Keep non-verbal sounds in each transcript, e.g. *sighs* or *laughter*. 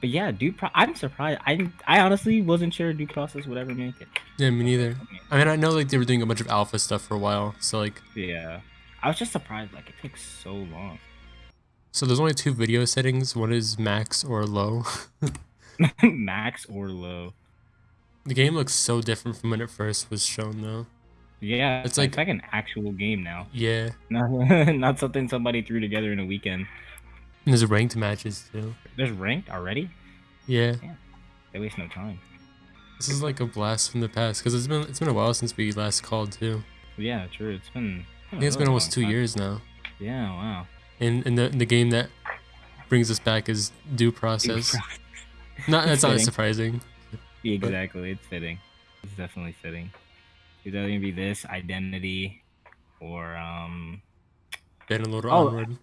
But yeah, due pro- I'm surprised. I I honestly wasn't sure due process would ever make it. Yeah, me neither. I mean, I know like they were doing a bunch of alpha stuff for a while, so like, Yeah, I was just surprised. Like it takes so long. so there's only two video settings. One is max or low. *laughs* Max or low. the game looks so different from when it first was shown, though. Yeah, It's it's like- like, like an actual game now. Yeah, Not, *laughs* not something somebody threw together in a weekend. And there's ranked matches too. There's ranked already. Yeah, They waste no time. this is like a blast from the past because it's been it's been a while since we last called too. Yeah, true. It's been. I think it's been almost two years now. Yeah. Wow. And and the the game that brings us back is due process. *laughs* Not that's not Fitting. surprising. exactly. It's fitting. It's definitely fitting. It's either gonna be this identity, or um. Then a little Oh. onward.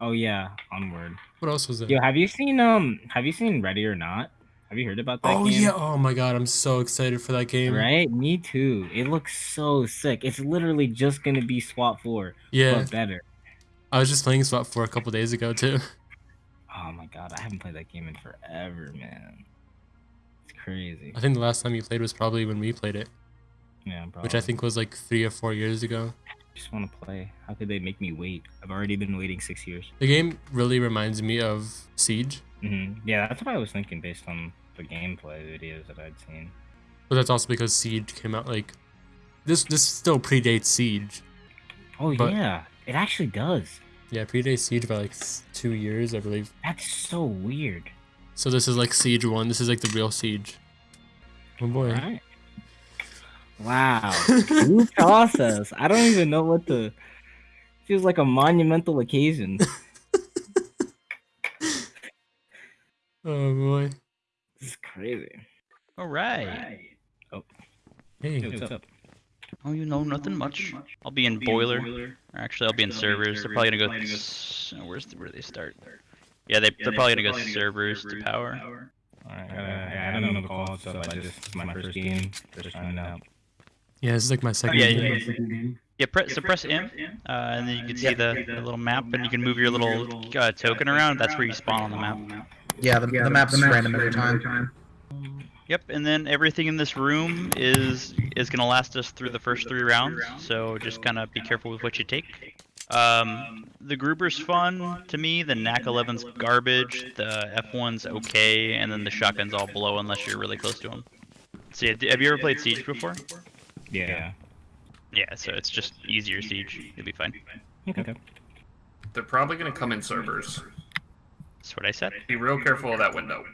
Oh yeah, onward. What else was there? Yo, have you seen um? Have you seen Ready or Not? Have you heard about that oh game? yeah! Oh my god! I'm so excited for that game. Right? Me too. It looks so sick. It's literally just gonna be SWAT 4, Yeah, but better. I was just playing SWAT 4 a couple days ago too. *laughs* Oh my god, I haven't played that game in forever, man. It's crazy. I think the last time you played was probably when we played it, Yeah, bro. which I think was like three or four years ago. Just want to play. How could they make me wait? I've already been waiting six years. The game really reminds me of Siege, hmm Yeah, that's what I was thinking based on the gameplay videos that I'd seen. but that's also because Siege came out like this. This still predates Siege. Oh But- yeah, it actually does. Yeah, predates Siege by like two years, I believe. That's so weird. So this is like Siege One. This is like the real Siege. Oh boy. Right? Wow. New *laughs* process. I don't even know what to. Feels like a monumental occasion. *laughs* Oh boy. This is crazy. All right. Hey. Oh. Hey, what's up? Oh, you know nothing much. I'll be in boiler. Or actually, I'll be in servers. They're probably gonna go. s- oh, Where's the, where do they start? Yeah, they they're probably gonna go servers to power. Alright, I, I don't know the call and stuff. I just it's my first game. Just trying it out. Yeah, this is like my second yeah, game. Yeah, press so press M, uh, and then you can see the, the little map, and you can move your little uh, token around. That's where you spawn on the map. Yeah, the, the map's random every time. Yep, and then everything in this room is is gonna last us through the first three rounds. So just kind of be careful with what you take. Um, the Gruber's fun to me. The NAC 11's garbage. The F1's okay, and then the shotgun's all below unless you're really close to them. So yeah, have you ever played Siege before? Yeah. Yeah, so it's just easier Siege. You'll be fine. Okay. They're probably going to come in servers. That's what I said. Be real careful of that window.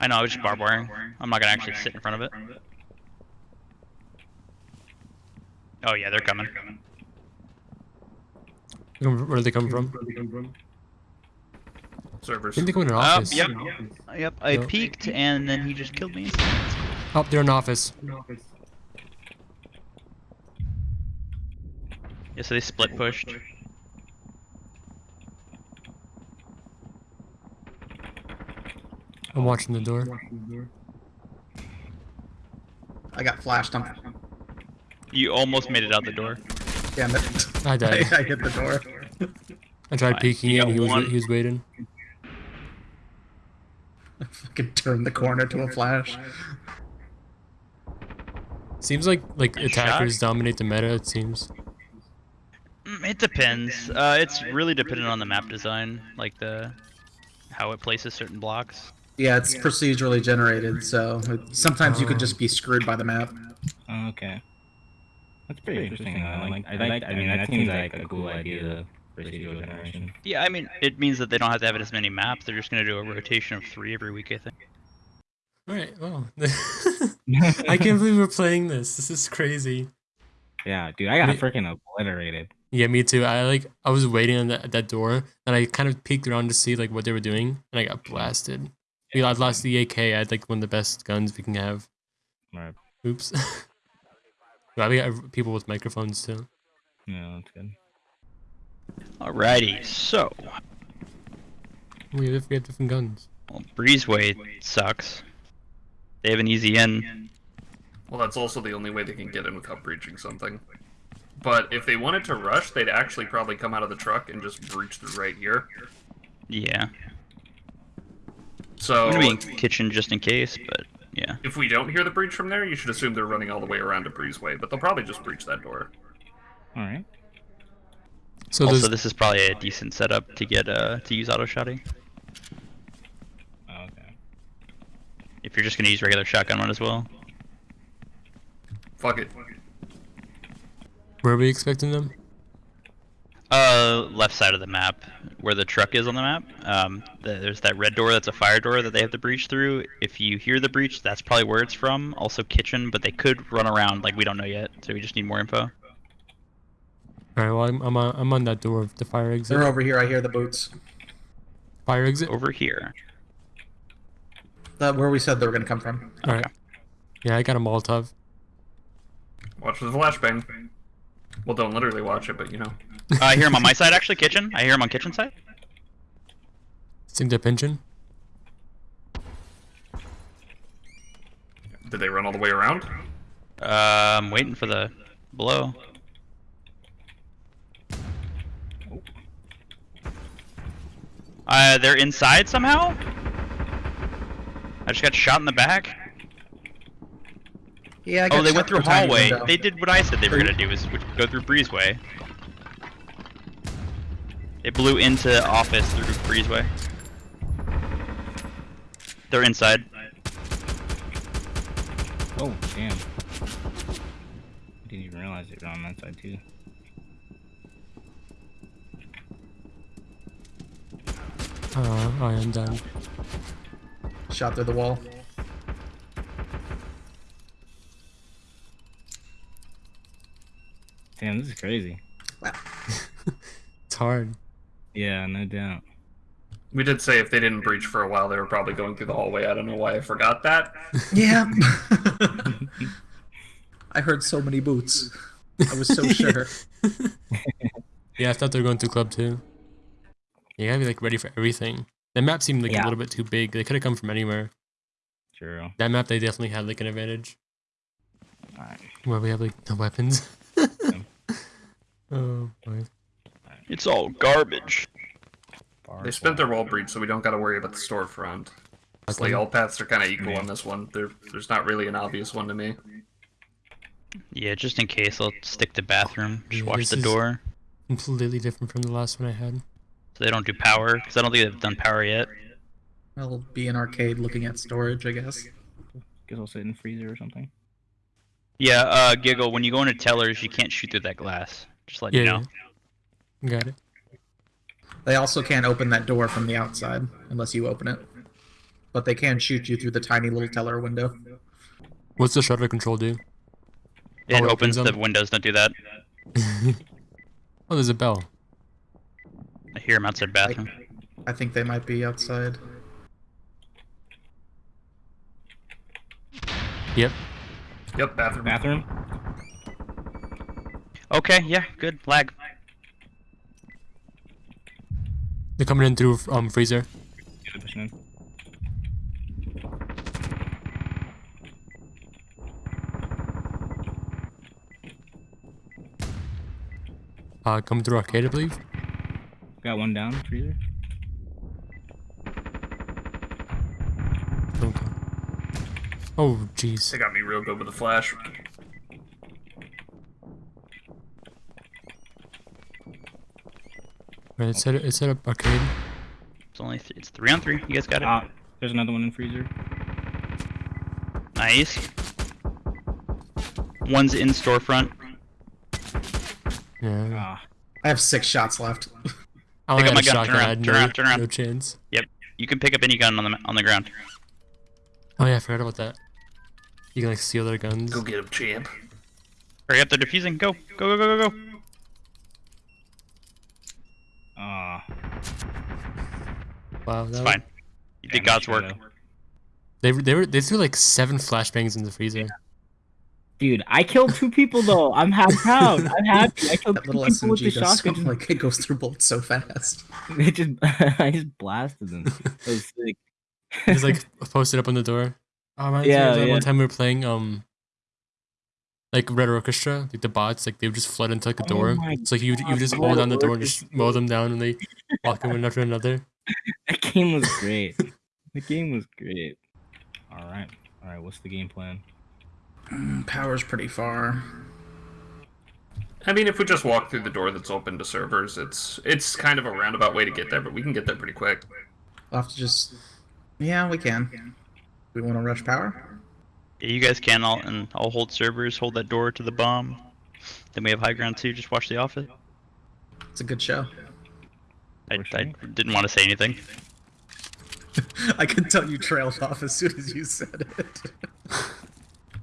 I know, I was just barbed wiring. I'm not gonna actually sit in front of it. Oh yeah, they're coming. Where do they come from? I Servers. think they come in an Uh, office. yep. Yep, I No. peeked and then he just killed me. Oh, they're in an office. Yeah, so they split pushed. I'm watching the door. I got flashed on. You almost made it out the door. Damn it. I I, died. *laughs* I hit the door. I tried Fine. peeking in. He was one. he was waiting. I fucking turned the corner to a flash. Seems like like Nice attackers shot. dominate the meta. It seems. Mm, It depends. Uh, it's really dependent on the map design, like the how it places certain blocks. Yeah, it's procedurally generated, so it, sometimes you could just be screwed by the map. Oh, okay. That's pretty interesting. I like. I like. I mean, that seems like a cool idea. The procedural generation. Yeah, I mean, it means that they don't have to have it as many maps. They're just gonna do a rotation of three every week, I think. All right. Well, *laughs* I can't believe we're playing this. This is crazy. Yeah, dude, I got Wait. freaking obliterated. Yeah, me too. I like I was waiting on that that door, and I kind of peeked around to see like what they were doing, and I got blasted. We I lost the AK. I had like one of the best guns we can have. Right. Oops. *laughs* Well, we got people with microphones too. Yeah, that's good. Alrighty, so We have, we have different guns. well, Breezeway sucks. They have an easy in. Well, that's also the only way they can get in without breaching something. But if they wanted to rush, they'd actually probably come out of the truck and just breach through right here. Yeah. So I'm gonna be in kitchen just in case, but yeah. if we don't hear the breach from there, you should assume they're running all the way around to Breezeway, but they'll probably just breach that door. All right. So also, this is probably a decent setup to get uh to use auto shotty. Oh, okay. If you're just gonna use regular shotgun one as well. Fuck it. Where are we expecting them? Uh, left side of the map, where the truck is on the map. Um, the, there's that red door that's a fire door that they have to breach through. If you hear the breach, that's probably where it's from. Also kitchen, but they could run around like we don't know yet, so we just need more info. All right. Well, I'm I'm on, I'm on that door of the fire exit. They're over here. I hear the boots. Fire exit. Over here. That where we said they were gonna come from. All right. Yeah, I got a Molotov. Watch for the flashbang. Well, don't literally watch it, but you know. Uh, I hear him on my side actually, kitchen. I hear him on kitchen side. Sink the engine. Did they run all the way around? Uh, I'm waiting for the blow. Uh, they're inside somehow? I just got shot in the back. Yeah. I Oh, they went through a through a tiny hallway. They did what I said they were gonna do, is go through Breezeway. They blew into office through Breezeway. They're inside. Oh, damn. I didn't even realize they were on that side too. Uh, I am done. Shot through the wall. Damn, this is crazy. *laughs* It's hard. Yeah, no doubt. We did say if they didn't breach for a while, they were probably going through the hallway. I don't know why I forgot that. *laughs* Yeah. *laughs* I heard so many boots. I was so sure. Yeah, I thought they were going through club too. You gotta be like ready for everything. That map seemed like a little bit too big. They could have come from anywhere. True. That map, they definitely had like an advantage. Alright. Where we have like no weapons. Oh boy. It's all garbage. They spent their wall breach, so we don't got to worry about the storefront. It's like all paths are kind of equal on this one. There, there's not really an obvious one to me. Yeah, just in case, I'll stick to bathroom. Just Yeah, watch this the door, Completely different from the last one I had. so they don't do power. Because I don't think they've done power yet. I'll be in arcade looking at storage, I guess. Guess I'll sit in freezer or something. Yeah, uh, Giggle, when you go into tellers, you can't shoot through that glass. Just let Yeah, you know. yeah. Got it. They also can't open that door from the outside unless you open it. But they can shoot you through the tiny little teller window. What's the shutter control do? It Oh, opens opens the windows, don't do that. *laughs* Oh, there's a bell. I hear him outside bathroom. I think they might be outside. Yep. Yep, bathroom. Bathroom? Okay, yeah, good. Lag. They're coming in through um freezer. Yeah, they're pushing in. Uh, coming through arcade, I believe. Got one down, freezer. Okay. Oh, jeez. They got me real good with the flash. Right, it's set, it's set up arcade. It's only th- it's three on three. You guys got it. Ah, there's another one in freezer. Nice. One's in storefront. Yeah. Ah, I have six shots left. *laughs* I only Pick up got my a gun, shotgun. turn around, turn no, around, turn around. no chance. Yep. You can pick up any gun on the on the ground. Oh yeah, I forgot about that. You can like steal their guns. Go get him, champ. Hurry up, they're defusing. Go, go, go, go, go, go. Ah. Wow, that It's was- fine. You did Damn, God's work. should've. They were- they were they threw like seven flashbangs in the freezer. Dude, I killed two people though. I'm half proud. I'm happy. I killed That two little people with the SMG so, shotgun. like it goes through bullets so fast. *laughs* It just, *laughs* I just blasted them. That was sick. Just like *laughs* posted up on the door. Oh, reminds me Yeah, yeah. one time we were playing um like Red Orchestra, like the bots, like they would just flood into like a Oh door. my It's like you you God, just hold down the door and just mow them down and they *laughs* walk in one after another. that game was great. The game was great. All right, all right. What's the game plan? Mm, power's pretty far. I mean, if we just walk through the door that's open to servers, it's it's kind of a roundabout way to get there, but we can get there pretty quick. We'll have to just. Yeah, we can. We want to rush power? Yeah, you guys can. I'll and I'll hold servers. Hold that door to the bomb. Then we have high ground too. Just watch the office. It's a good show. I, I didn't want to say anything. *laughs* I could tell you trailed off as soon as you said it. *laughs*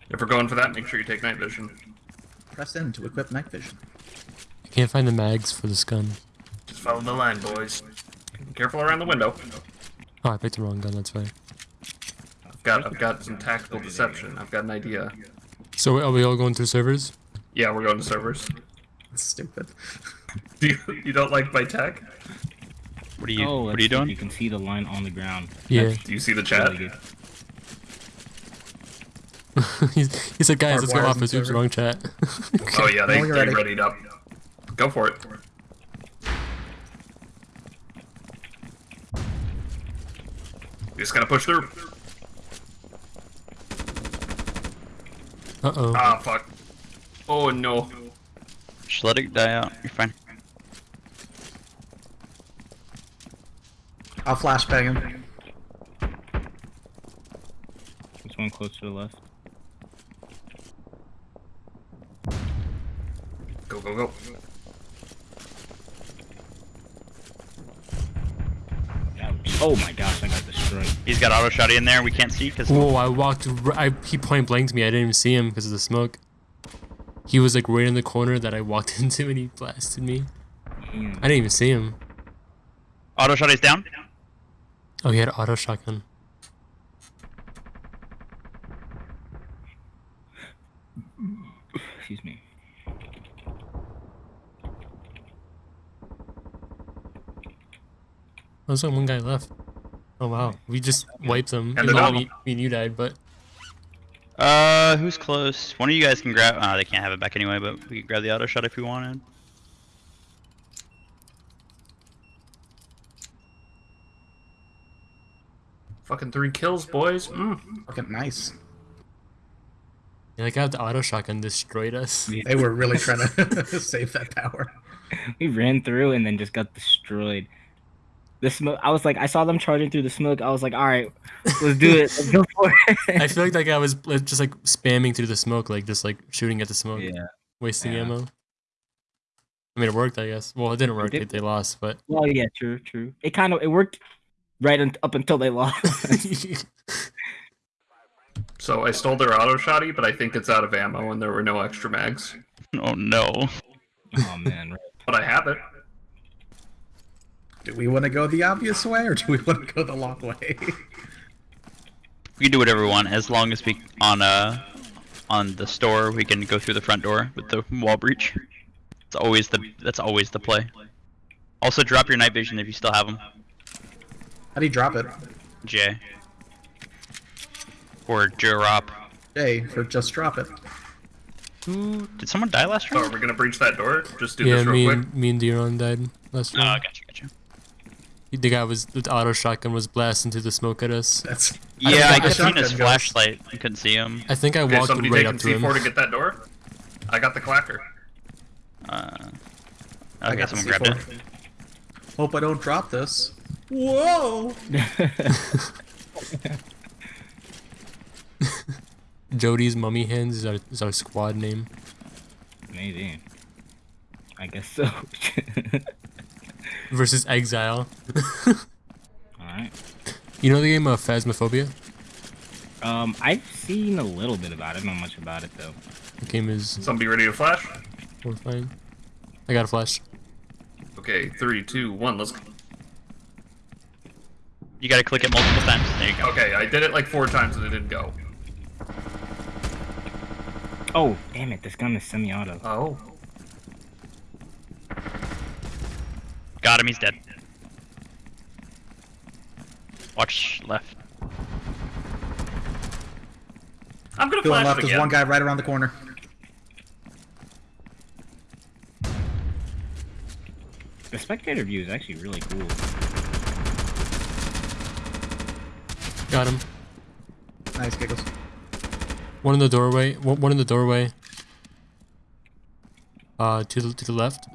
If we're going for that, make sure you take night vision. Press in to equip night vision. I can't find the mags for this gun. Just follow the line, boys. Careful around the window. Oh, I picked the wrong gun. That's right. I've got I've got some tactical deception. I've got an idea. So are we all going to servers? Yeah, we're going to servers. It's stupid. *laughs* Do you, you don't like my tech? What are you oh, What are you doing? You can see the line on the ground. Yeah. Do you see the chat? Really *laughs* he's, he said, guys, let's go Hardwired office. Oops, wrong chat. Oh yeah, they Well, you're they ready. readied up. Go for it. You just gotta push through. Uh oh. Ah, fuck. Oh no. Just let it die out. You're fine. I'll flashbang him. This one close to the left. Go go go. Oh my gosh, I got destroyed. He's got auto shotty in there. We can't see because Whoa! I walked. r- I he point blanked me. I didn't even see him because of the smoke. He was like right in the corner that I walked *laughs* into, and he blasted me. Damn. I didn't even see him. auto shotty's down. Oh, he had auto shotgun. Excuse me. There's only one guy left. Oh wow, we just wiped them. And Even they're me, me and you died, but Uh, who's close? One of you guys can grab. Uh, they can't have it back anyway, but we can grab the auto shot if we wanted. Fucking three kills, boys. Mm. Fucking nice. yeah, like how the auto shotgun destroyed us. They were really trying to *laughs* save that power. We ran through and then just got destroyed. The smoke. I was like, I saw them charging through the smoke. I was like, all right, let's do it. Let's go for it. *laughs* I feel like that guy was just like spamming through the smoke, like just like shooting at the smoke, yeah. wasting Yeah. ammo. I mean, it worked, I guess. Well, it didn't work. did. They, they lost, but Well, yeah, true, true. It kind of it worked right un- up until they lost. *laughs* So I stole their auto shotty, but I think it's out of ammo and there were no extra mags. Oh no. oh man. But I have it. Do we want to go the obvious way or do we want to go the long way? We can do whatever we want as long as we on uh on the store we can go through the front door with the wall breach. It's always the that's always the play. Also drop your night vision if you still have them. How do you drop it? J. Or drop. J for just drop it. Who did someone die last So are round? we gonna breach that door? Just do yeah, this real me quick. and me and Diron died last round. Oh, round. gotcha, gotcha. The guy was the auto shotgun was blasting through the smoke at us. That's Yeah, I think the could see his goes. flashlight. I couldn't see him. I think I Okay, walked somebody right up to him. C4 to get that door? I got the clacker. Uh, I okay, got the someone grabbed it. Hope I don't drop this. Whoa! *laughs* Jody's mummy hands is our is our squad name. Maybe. I guess so. *laughs* Versus Exile. *laughs* all right. You know the game of Phasmophobia? Um, I've seen a little bit about it. Not much about it though. The game is Somebody ready to flash? horrifying. I got a flash. Okay, three, two, one, let's go. You gotta click it multiple times. There you go. Okay, I did it like four times and it didn't go. Oh, damn it! This gun is semi-auto. Oh. Got him, he's dead. Watch left. I'm gonna Going flash left, it there's one guy right around the corner. The spectator view is actually really cool. Got him. Nice giggles. One in the doorway. One, one in the doorway. Uh, to the to the left.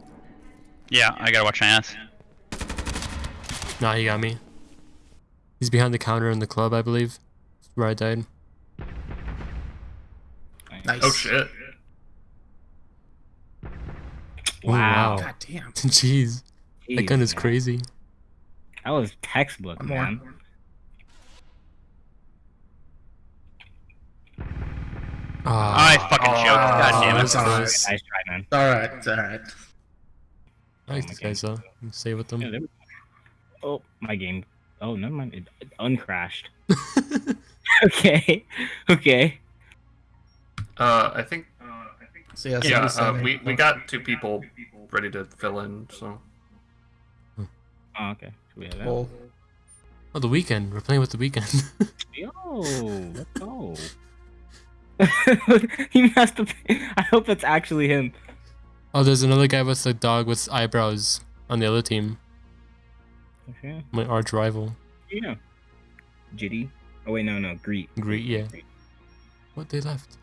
Yeah, I gotta watch my ass. Nah, he got me. He's behind the counter in the club, I believe. Where I died. Nice. Oh shit. Wow. God damn. *laughs* Jeez, that gun is man. crazy. That was textbook, One more. man. Ah, I fucking choked. God damn it. was Alright. Nice try, man. It's alright, it's alright. I like Oh, these guys though. I'm Stay with them. there we go. Oh, my game. Oh, never mind. It, it uncrashed. *laughs* *laughs* okay. Okay. Uh, I think. So yeah, Yeah, uh, we we got two people ready to fill in. So Oh, okay. Should we have that? Cool. Oh, the Weeknd. We're playing with the Weeknd. *laughs* Yo, let's go. he messed up. I hope that's actually him. Oh, there's another guy with a dog with eyebrows on the other team. Okay. My arch rival. Yeah. Jitty. Oh wait, no, no, Greet. Greet, yeah. What? They left.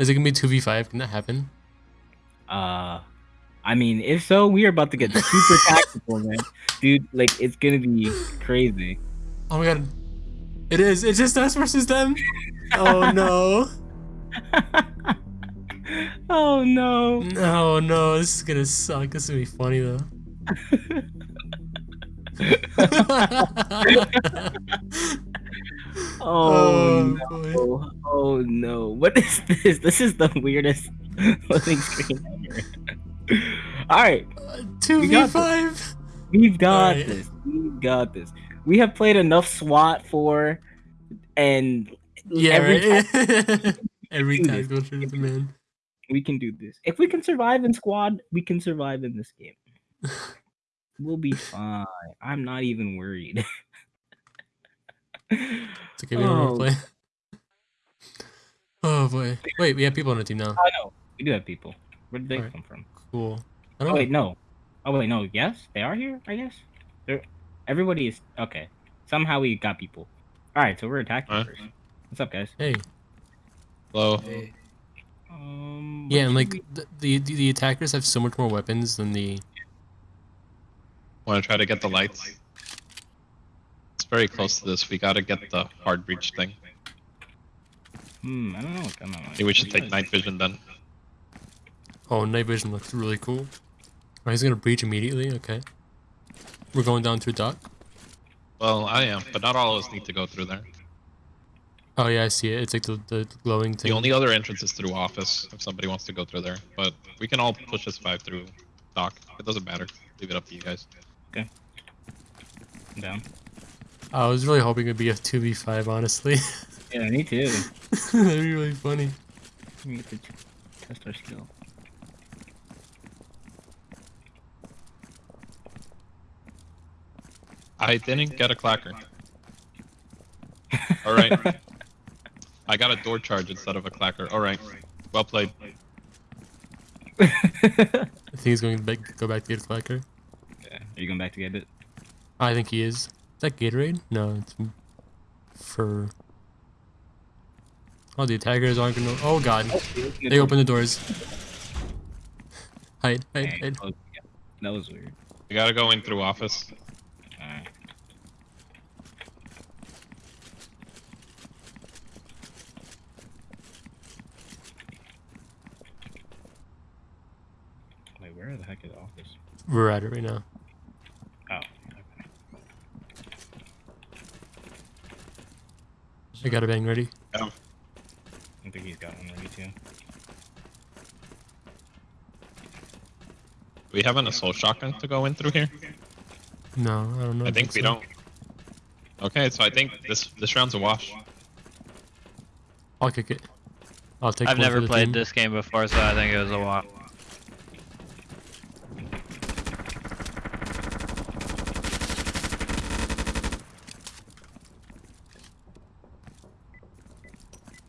Is it gonna be 2v5? Can that happen? Uh, I mean, if so, we are about to get super *laughs* tactical, man. Dude, like it's gonna be crazy. Oh my god. It is. It's just us versus them. Oh no. *laughs* oh no. No, no. This is gonna suck. This is gonna be funny though. *laughs* Oh, oh boy. no. Oh no. What is this? This is the weirdest loading screen ever. Alright, 2v5. we've got Alright. this. We've got this. We have played enough SWAT 4 and Yeah, every right. *laughs* Every time through the man. We can do this. If we can survive in squad, we can survive in this game. *laughs* We'll be fine. I'm not even worried. *laughs* It's okay, we don't Oh. wanna play. *laughs* Oh boy. Wait, we have people on the team now. I know. We do have people. Where did they Alright. come from? Cool. I Oh don't wait, no. Oh wait, no. Yes, they are here. I guess. They're everybody is okay. Somehow we got people. All right, so we're attacking Alright. first. What's up, guys? Hey. Hello. Um. Yeah, and like should the, the the the attackers have so much more weapons than the Want to try to get the lights? It's very close to this. We gotta get the hard breach thing. Hmm. I don't know what gun I want. Maybe we should What do you take night vision then. Oh, night vision looks really cool. Oh, he's gonna breach immediately. Okay. We're going down through dock. Well, I am, but not all of us need to go through there. Oh yeah, I see it. It's like the, the glowing thing. The only other entrance is through office, if somebody wants to go through there. But we can all push this five through dock. It doesn't matter. Leave it up to you guys. I'm down. I was really hoping it'd be a two v five. Honestly, *laughs* Yeah, me too. *laughs* that'd be really funny. We get to t- test our skill. I didn't get a clacker. Alright. *laughs* I got a door charge instead of a clacker. Alright. Well played. I *laughs* think he's going to back, go back to get a clacker. Yeah. Are you going back to get it? I think he is. Is that Gatorade? No, it's for. Oh, the attackers aren't gonna. Oh god, they open the doors. Hide, hide, hide. that was- That was weird. We gotta go in through office. Alright. Wait, where the heck is the office? We're at it right now. Oh, okay. I got a bang ready. Oh. I think he's got one ready too. We have an assault shotgun to go in through here? No, I don't know. I think we so. don't. Okay, so I think this this round's a wash. I'll kick it. I'll take. I've never played team. this game before, so I think it was a lot.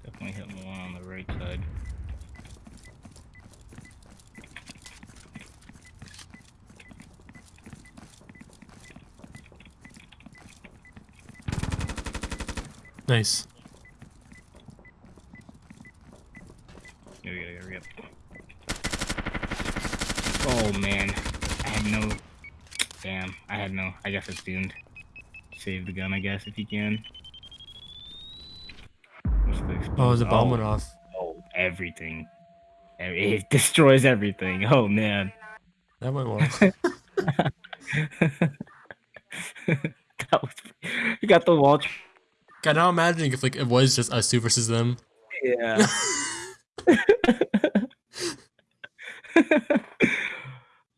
Definitely hitting the one on the right side. Nice. Yeah, we gotta hurry up. Oh man, I had no. Damn, I had no. I guess it's doomed. Save the gun, I guess, if you can. The Oh, the bomb oh, went off. Oh, everything. It destroys everything. Oh man. That went well. *laughs* that was. You got the wall. God, now imagining if like it was just us two versus them. Yeah. *laughs* *laughs*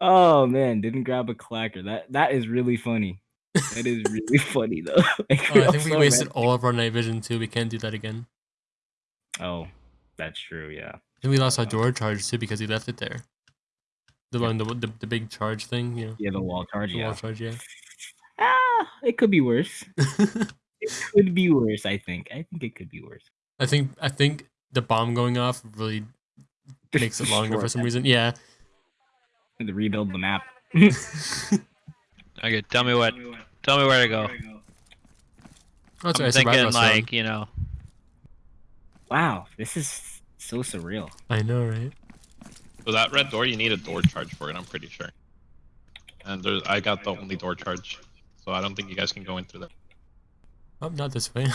oh man, didn't grab a clacker. That that is really funny. That is really *laughs* funny though. Like, Oh, I think we wasted all of our night vision too. We can't do that again. Oh, that's true. Yeah. And we lost our door charge too because he left it there. The one, the, the, the big charge thing, know, Yeah, the wall charge. the Yeah. wall charge, yeah. Ah, it could be worse. It could be worse. I think. I think it could be worse. I think I think the bomb going off really *laughs* makes it longer for some reason. Yeah. To rebuild the map. *laughs* Okay, tell me what. Tell me where to go. That's I'm right. thinking like you know. Wow, this is so surreal. I know, right? So that red door, you need a door charge for it. I'm pretty sure. And there's, I got the only door charge, so I don't think you guys can go in through there. Oh, not this way.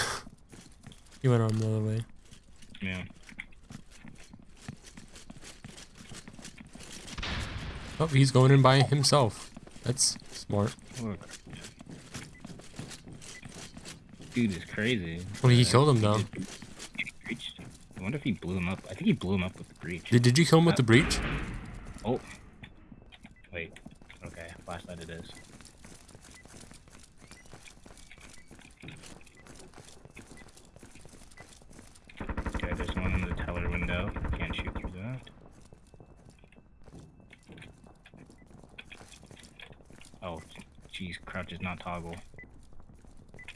*laughs* he went on the other way. Yeah. Oh, he's going in by himself. That's smart. Look. Dude is crazy. Well, he Uh, killed him though. he. I wonder if he blew him up. I think he blew him up with the breach. Did, did you kill him with the breach? Oh. Wait. Okay, flashlight it is. Okay, there's one in the teller window. Can't shoot through that. Oh, jeez, crouch is not toggle.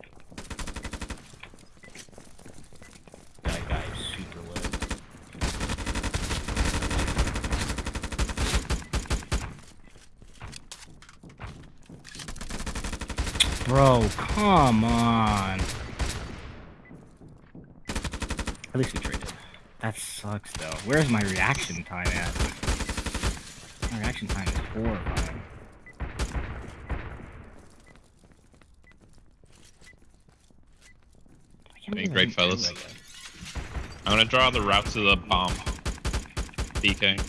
That guy is super low. Bro, come on. At least we traded. That sucks though. Where's my reaction time at? My reaction time is horrifying. I can't Doing believe I great, didn't fellas. I'm gonna draw the route to the bomb. DK,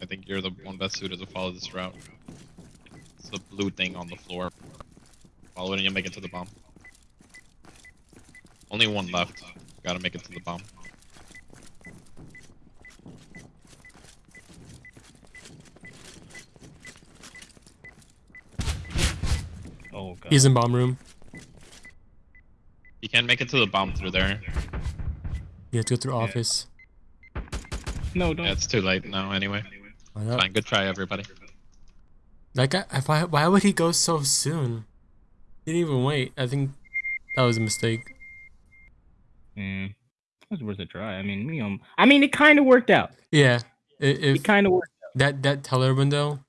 I think you're the one best suited to follow this route. It's the blue thing on the floor. Follow it and you'll make it to the bomb. Only one left. Gotta make it to the bomb. Oh god. He's in bomb room. You can't make it to the bomb through there. You have to go through office. no, don't. Yeah, it's too late now anyway. Why? Fine, good try everybody. That guy, if I, why would he go so soon? He didn't even wait. I think that was a mistake. Mm, it was worth a try. I mean, you know, I mean, it kind of worked out. Yeah. i- If It kind of worked. that that teller window,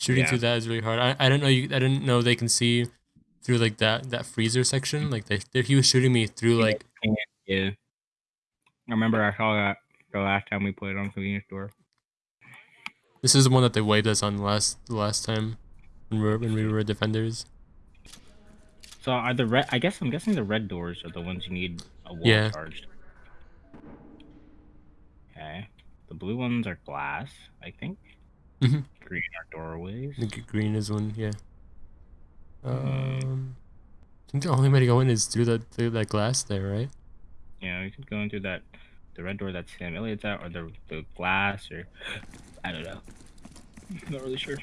shooting Yeah. through that is really hard. I, I didn't know you. I didn't know they can see through like that that freezer section. Like they, they he was shooting me through like Yeah. I remember I saw that the last time we played on convenience store. this is the one that they waved us on last the last time when we were when we were defenders. So are the red? I guess I'm guessing the red doors are the ones you need a wall Yeah. charged. Okay. The blue ones are glass, I think. Mhm. Green are doorways. I think green is one. Yeah. Um, I think the only way to go in is through that through that glass there, right? Yeah, you could go into that, the red door that Sam Elliott's at, or the the glass, or I don't know. *laughs* Not really sure.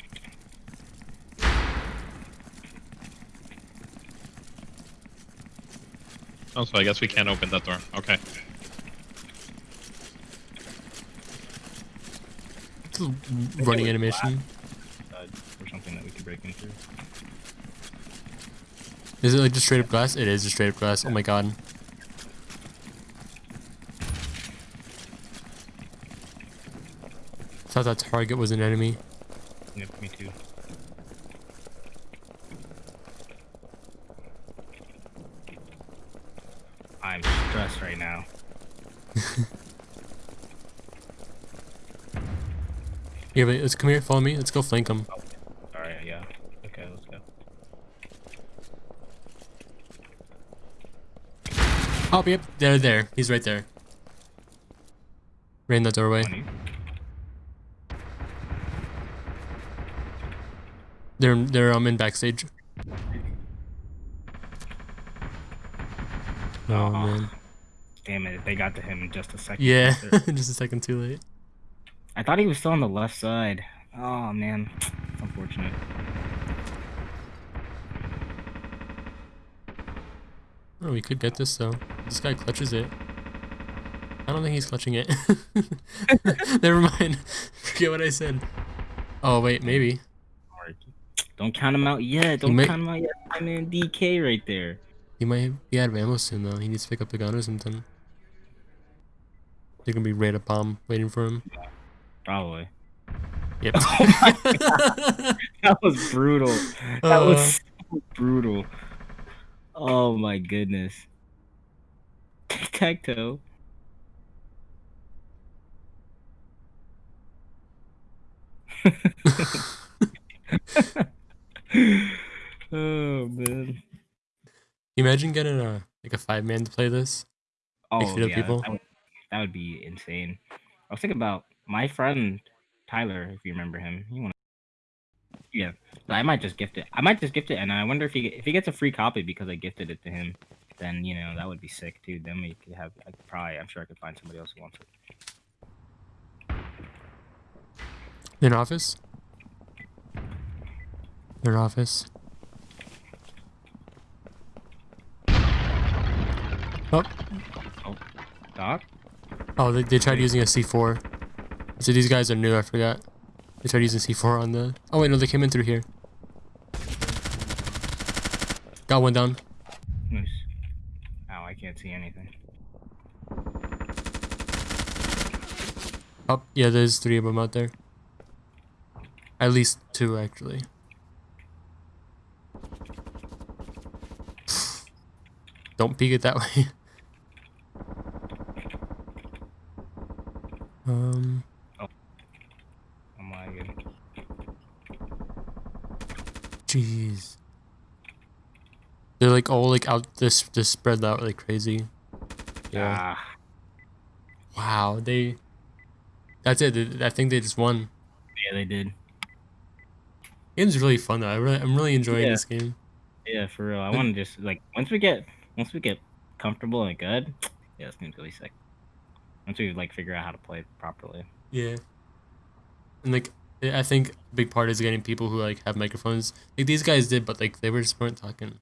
Oh, so I guess we can't open that door. Okay. It's a running animation. Or something that we could break into. Is it like just straight up glass? It is just straight up glass. Oh my god. Thought that target was an enemy. Yep, me too. I'm stressed right now. *laughs* Yeah, but let's come here. Follow me. Let's go flank him. All right, yeah. Okay, let's go. Oh, yep. They're there. He's right there. Right in the doorway. Funny. They're they're um in backstage. Oh Aw. man. Damn it, they got to him in just a second. Yeah, *laughs* just a second too late. I thought he was still on the left side. Oh man, it's unfortunate. Oh, we could get this though. This guy clutches it. I don't think he's clutching it. *laughs* Never mind. *laughs* Forget what I said. Oh wait, maybe. Don't count him out yet. Don't might- count him out yet. I'm in DK right there. He might be out of ammo soon though. He needs to pick up the gun or something. They're gonna be right at bomb waiting for him. Probably. Yep. *laughs* That was brutal. That Uh. was so brutal. Oh my goodness. Tic tac toe. *laughs* oh man. Imagine getting a like a five man to play this. Oh yeah, people? That, would, that would be insane. I was thinking about my friend Tyler, if you remember him. He wanna, yeah. But I might just gift it. I might just gift it, and I wonder if he if he gets a free copy because I gifted it to him. Then you know that would be sick too. Then we could have. I could probably. I'm sure I could find somebody else who wants it. In office. In office. Oh, oh Doc. oh, they, they tried using a C4. So these guys are new. I forgot. They tried using C4 on the. Oh wait, no, they came in through here. Got one down. Nice. Ow, I can't see anything. Oh, yeah, there's three of them out there. At least two, actually. *sighs* Don't peek it that *laughs* way. um, Oh my god. jeez. They're like all like out this this spread out like crazy. Yeah. Ah, Wow. They. That's it. I think they just won. yeah, they did. Game's really fun though. I really, I'm really enjoying Yeah. this game. Yeah, for real. I want to just like once we get once we get comfortable and good. Yeah, this game's really sick. Once we like figure out how to play properly. Yeah. And like I I think a big part is getting people who like have microphones. Like these guys did, but like they were just weren't talking.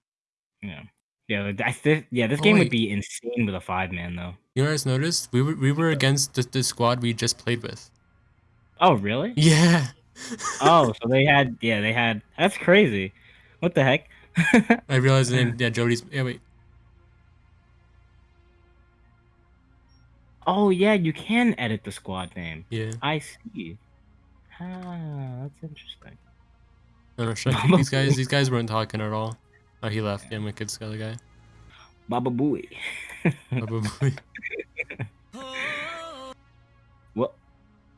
Yeah. Yeah, I th- yeah, this Oh, game wait. would be insane with a five man though. You know what I just noticed? We were we were against the, the squad we just played with. Oh, really? Yeah. oh, *laughs* so they had yeah, they had that's crazy. What the heck? *laughs* I realized the name. Yeah, Jody's. Yeah, wait. oh yeah, you can edit the squad name. Yeah. I see. Ah, that's interesting. No, no, shut up. These guys. These guys weren't talking at all. Oh, he left. Yeah, the other guy. Baba Booey. Baba *laughs* boy. what?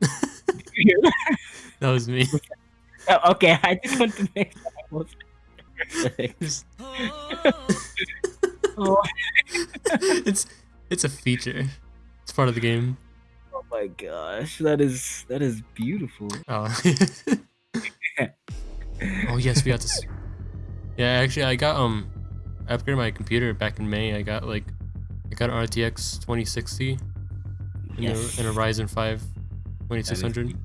*laughs* that was me. Oh, okay, I just want to make I was *laughs* oh, it's it's a feature. It's part of the game. oh my gosh, that is that is beautiful. Oh. oh yes, we got this. Yeah, actually, I got um, I upgraded my computer back in May. I got like, I got an RTX 2060 and, Yes. a, and a Ryzen 5 2600.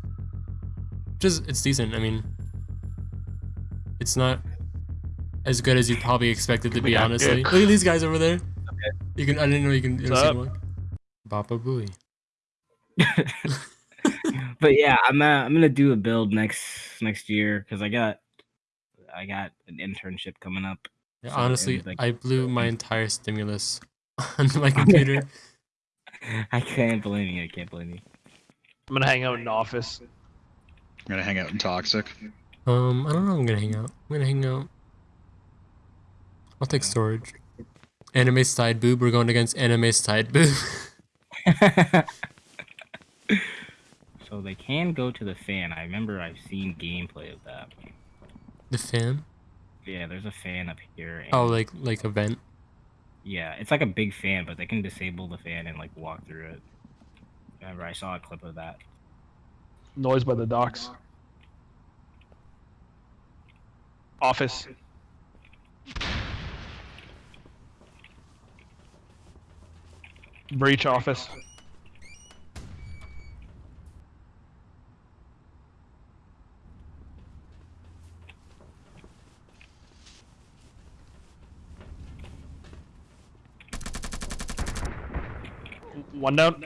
Just it's decent. I mean, it's not as good as you probably expected to be. Honestly, good. look at these guys over there. Okay. You can. I didn't know you can. What's up? them walk. Booey. *laughs* but yeah, I'm uh, I'm gonna do a build next next year because I got I got an internship coming up. Yeah, So, honestly, like, I blew my entire stimulus *laughs* on my *laughs* computer. *laughs* I can't blame you. I can't blame you. I'm gonna hang out in the office. I'm gonna hang out in Toxic. Um, I don't know. I'm gonna hang out. I'm gonna hang out. I'll take storage. Anime side boob. We're going against anime side boob. so they can go to the fan. I remember I've seen gameplay of that. The fan. Yeah, there's a fan up here. And Oh, like like a vent. yeah, it's like a big fan, but they can disable the fan and like walk through it. Remember, I saw a clip of that. Noise by the docks. Office. Breach office. One down.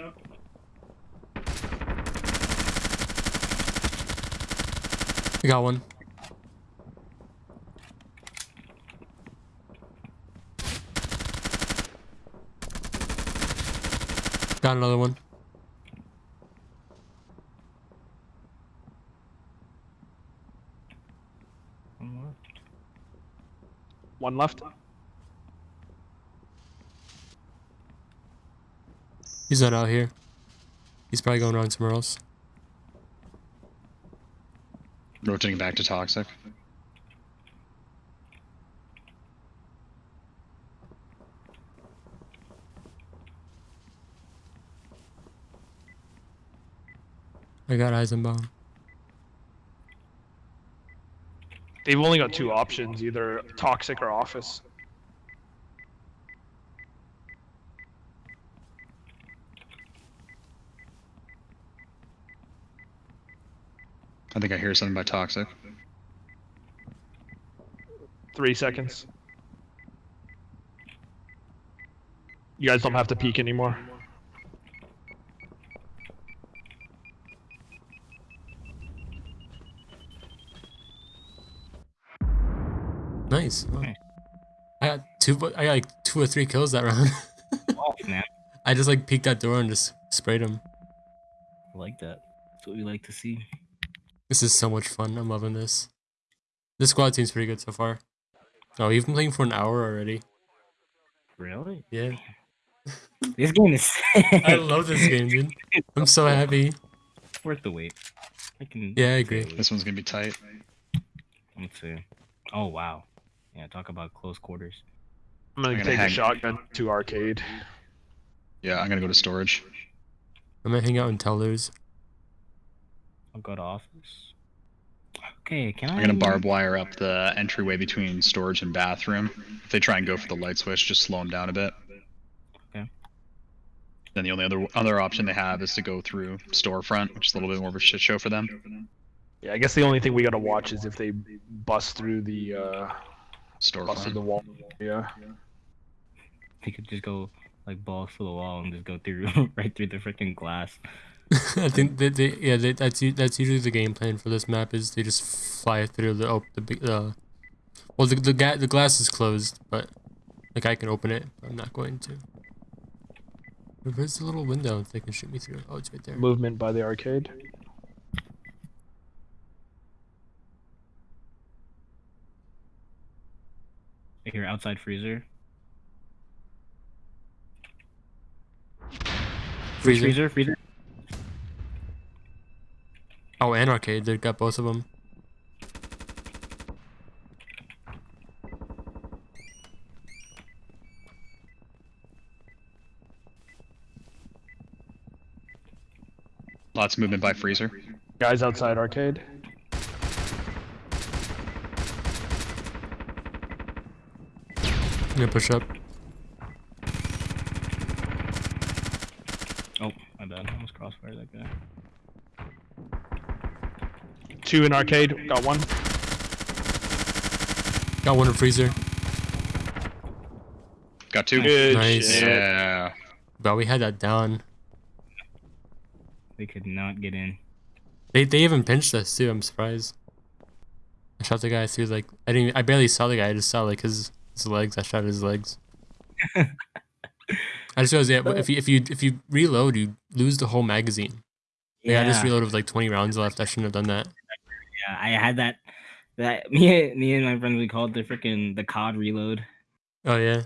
I got one. Got another one. One left. He's not out here. He's probably going around somewhere else. Rotating back to toxic. I got Eisenbaum. They've only got two options, either toxic or office. I think I hear something by toxic. Three seconds. You guys don't have to peek anymore. Nice. Wow. Nice. I got two. I got like two or three kills that round. *laughs* Oh snap! I just like peeked that door and just sprayed him. I like that. That's what we like to see. This is so much fun. I'm loving this. This squad seems pretty good so far. Oh, you've been playing for an hour already. Really? Yeah. *laughs* This game is. *laughs* I love this game, dude. I'm so happy. Worth the wait. I can. Yeah, I agree. This one's gonna be tight. Let's see. Oh wow. Yeah, talk about close quarters. I'm gonna I'm gonna take hang- a shotgun to arcade. Yeah, I'm gonna go to storage. I'm gonna hang out in Tellers. I'll go to office. Okay, can I? I'm gonna barb wire up the entryway between storage and bathroom. If they try and go for the light switch, just slow them down a bit. Okay. Then the only other other option they have is to go through storefront, which is a little bit more of a shit show for them. Yeah, I guess the only thing we gotta watch is if they bust through the uh bust through the wall. Yeah. They could just go like balls to the wall and just go through *laughs* right through the freaking glass. *laughs* I think that they, yeah, they, that's u- that's usually the game plan for this map is they just fly through the oh, the big uh, well the the, ga- the glass is closed, but like I can open it. But I'm not going to. Where's the little window they can shoot me through? Oh, it's right there. Movement by the arcade. I hear outside freezer. Freezer. Freezer, freezer. Oh, and arcade. They got both of them. Lots of movement by freezer. Guys outside arcade. I'm gonna push up. Oh, my bad. I almost crossfire that guy. Two in arcade. Got one. Got one in freezer. Got two. Good Nice. shit. Yeah. But we had that down. They could not get in. They they even pinched us too. I'm surprised. I shot the guy through like I didn't. I barely saw the guy. I just saw like his his legs. I shot his legs. *laughs* I just realized yeah, if you if you if you reload, you lose the whole magazine. Yeah, I just reloaded with like 20 rounds left. I shouldn't have done that. Yeah, I had that. That *laughs* me, me and my friends we called the freaking the COD reload. Oh yeah.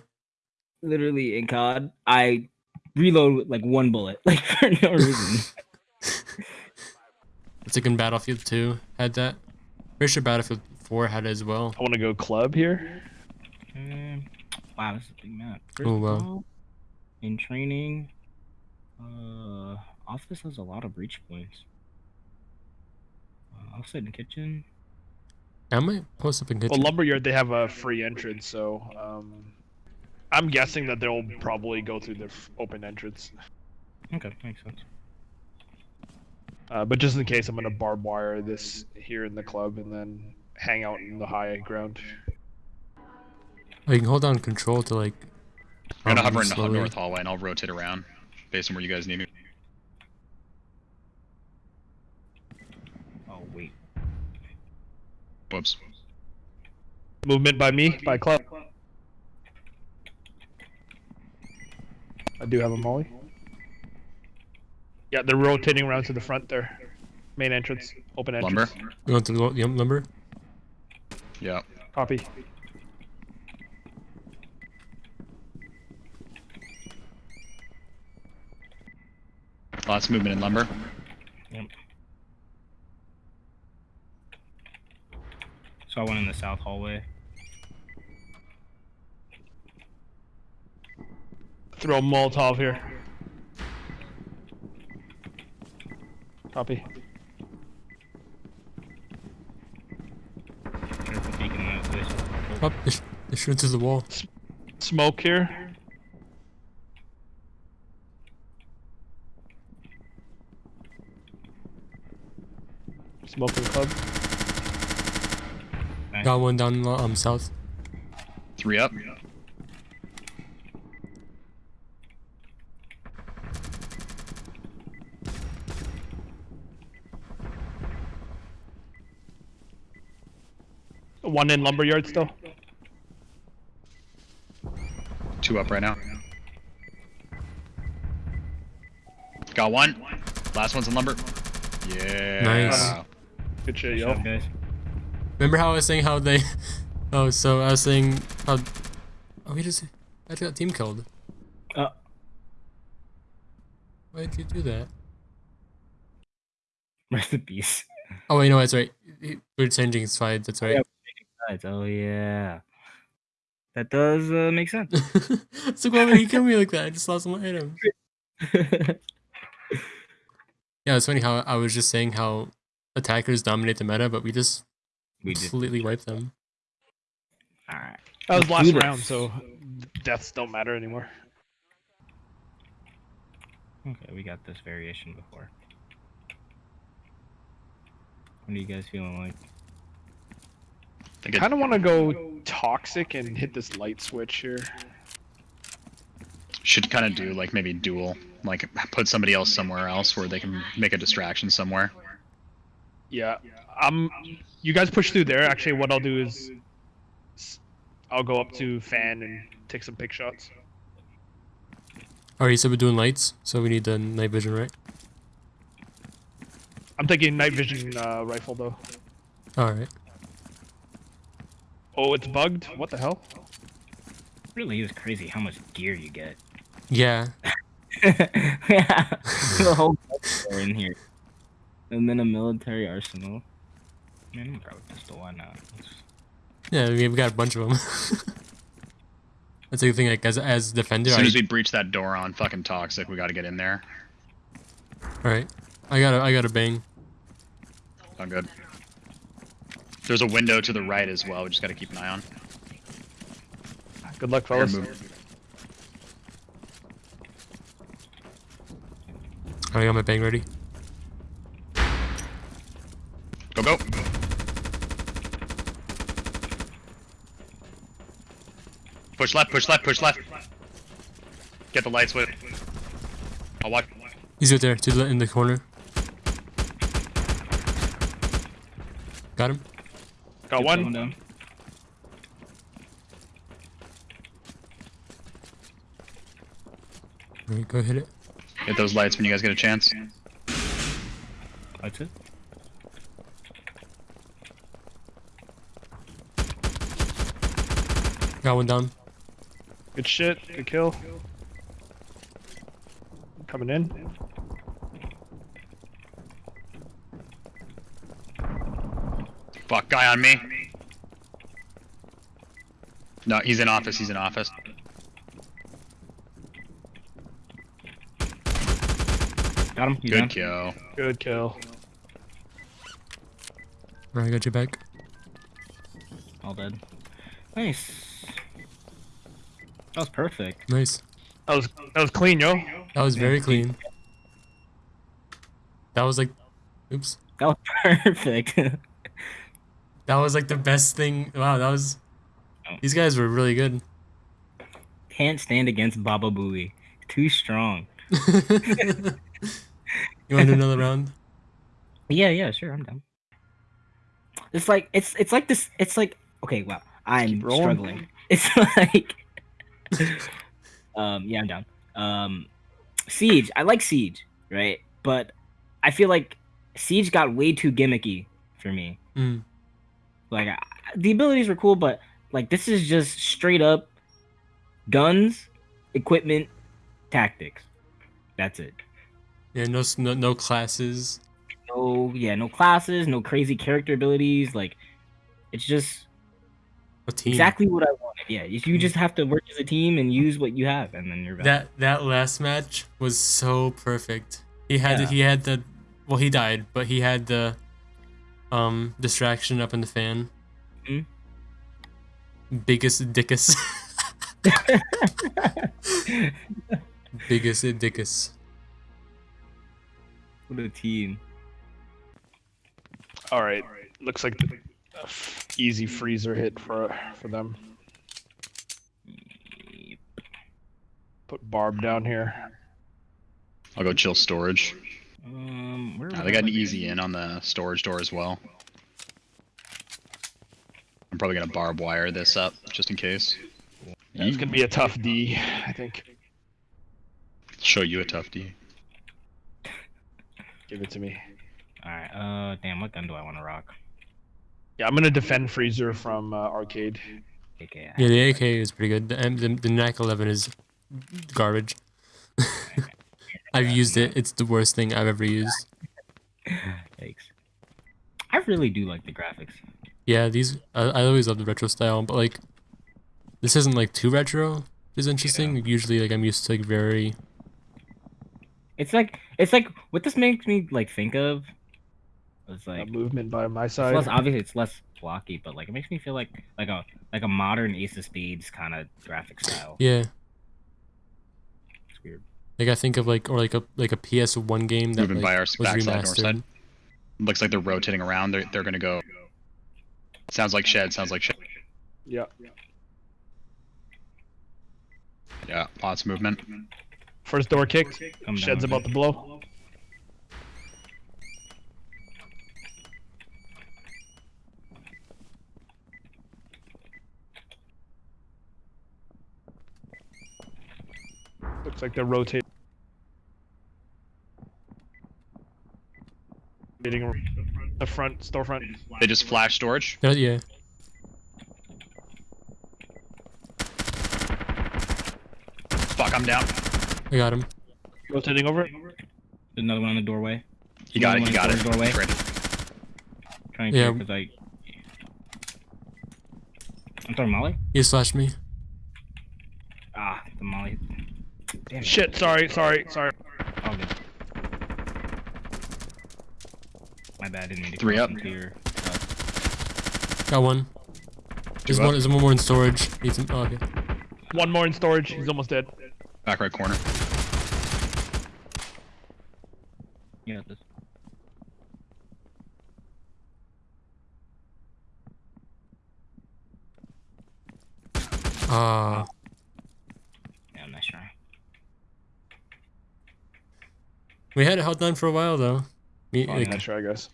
literally in COD, I reload with like one bullet, *laughs* like for no reason. *laughs* It's like in Battlefield 2 had that. Pretty sure Battlefield 4 had it as well. I want to go club here. Um, wow, this is a big map. First Oh, of wow. all, In training, uh, office has a lot of breach points. Uh, in the kitchen. I might post up in Well, kitchen. lumberyard they have a free entrance, so um, I'm guessing that they'll probably go through the open entrance. Okay, makes sense. Uh, but just in case, I'm gonna barb wire this here in the club and then hang out in the high ground. Oh, you can hold down control to like. I'm gonna um, hover in the north hallway and I'll rotate around based on where you guys need me. Oh wait, Whoops. Movement by me, by club. I do have a molly. Yeah, they're rotating around to the front there. Main entrance, open entrance. Lumber? You want the lo- lumber? Yeah. Copy. Lots of movement in lumber. Saw went in the south hallway. Throw a Molotov here. Copy. Careful peeking that. Oh, they, shoot through the wall. Smoke here. Smoking club. Nice. Got one down um south. Three up. One in lumberyard still. Two up right now. Got one. Last one's in lumber. Yeah. Nice. Good shit, Good yo. guys. Remember how I was saying how they? *laughs* Oh, so I was saying how? Oh, we just I got team killed. Uh. Why did you do that? Peace. Oh wait, no, that's right. We're changing sides. That's right. Guys, Oh yeah, that does uh, make sense. *laughs* so why would he kill me like that? I just lost my item. *laughs* Yeah, it's funny how I was just saying how attackers dominate the meta, but we just we did. completely wipe them. All right. That was last round, so deaths don't matter anymore. Okay, we got this variation before. What are you guys feeling like? I Kind of want to go toxic and hit this light switch here. should kind of do like maybe dual, like put somebody else somewhere else where they can make a distraction somewhere. Yeah. Um, you guys push through there. Actually, what I'll do is I'll go up to fan and take some pick shots. Alright, so we're doing lights, so we need the night vision, right? I'm taking night vision uh, rifle though. Alright. Oh, it's bugged. What the hell? really is crazy how much gear you get. Yeah. yeah, the whole are in here, and then a military arsenal. Man, I'm grab a pistol. Why not? Let's- Yeah, we've got a bunch of them. *laughs* That's the thing, like, as, as defender, As soon I, as we breach that door on fucking toxic, we got to get in there. alright. I got a, I got a bang. Oh, good. There's a window to the right as well. We just got to keep an eye on. Good luck, Here, fellas. move. I got my bang ready. Go go. Push left. Push left. Push left. Get the lights with. I'll watch. He's right there, to the, in the corner. Got him? Got Get one. down. Alright, go hit it. Hit those lights when you guys get a chance. That's it. Got one down. Good shit. Good kill. Coming in. Fuck, guy on me. No, he's in office. He's in office. Got him. Good down. kill. Good kill. Alright, I got you back. All dead. Nice. That was perfect. Nice. That was that was clean, yo. That was very clean. That was like, oops. That was *laughs* perfect. *laughs* That was like the best thing. Wow, that was. These guys were really good. Can't stand against Baba Booey. Too strong. *laughs* you want to do another round? Yeah, yeah, sure, I'm down. It's like it's it's like this. It's like okay, wow, I'm struggling. It's like, *laughs* um, yeah, I'm down. Um, Siege, I like Siege, right? But I feel like Siege got way too gimmicky for me. Mm. Like I, the abilities were cool, but like this is just straight up guns, equipment, tactics. That's it. Yeah, no, no, no classes. No, yeah, no classes, no crazy character abilities. Like it's just A team. exactly what I wanted. Yeah, you you just have to work as a team and use what you have, and then you're back. That that last match was so perfect. He had Yeah. he had the well he died, but he had the um distraction up in the fan. Mhm. Biggest dickus. *laughs* Biggest dickus. what a team. All right. Looks like the easy freezer hit for for them. Put Barb down here. I'll go chill storage. Um, where Uh, they got an easy in on the storage door as well. I'm probably gonna barb wire this up just in case. It's gonna be a tough D, I think. Show you a tough D. Give it to me. All right. Uh, damn, what gun do I want to rock? Yeah, I'm gonna defend freezer from uh, arcade. Okay. Yeah, the AK is pretty good. The M- the, the MAC 11 is garbage. *laughs* I've used it. It's the worst thing I've ever used. *laughs* Thanks. I really do like the graphics. Yeah, these I, I always love the retro style, but like this isn't like too retro. which is interesting. Usually, like I'm used to like very It's like it's like what this makes me like think of. It's like movement by my it's side. less obviously it's less blocky, but like it makes me feel like like a like a modern Ace of Spades kind of graphic style. yeah. It's weird. Like I think of like or like a like a PS1 game that Moving like, by our was backside, north remastered. side. Looks like they're rotating around. They're they're gonna go. Sounds like shed. Sounds like shed. Yeah. Yeah, lots of movement. First door kicked. Come down Shed's about to blow. Looks like they're rotating. around The front storefront. They just flash storage. Yeah, yeah. Fuck, I'm down. I got him. Rotating over. There's another one on the doorway. You got it. Another You one got it. the doorway. Ready. Trying to Yeah. yeah. because I. I'm sorry, Molly. He slashed me. Ah, the Molly. Damn it. Shit, sorry, sorry, sorry. All good. My bad. Didn't mean to Three up. into your- Got one. There's up. one. There's one more in storage. Needs him. Oh, okay. One more in storage. He's almost dead. Back right corner. You got this. Ah, Yeah, nice try. We had it held down for a while though. Me, Oh, like, yeah, sure, I guess.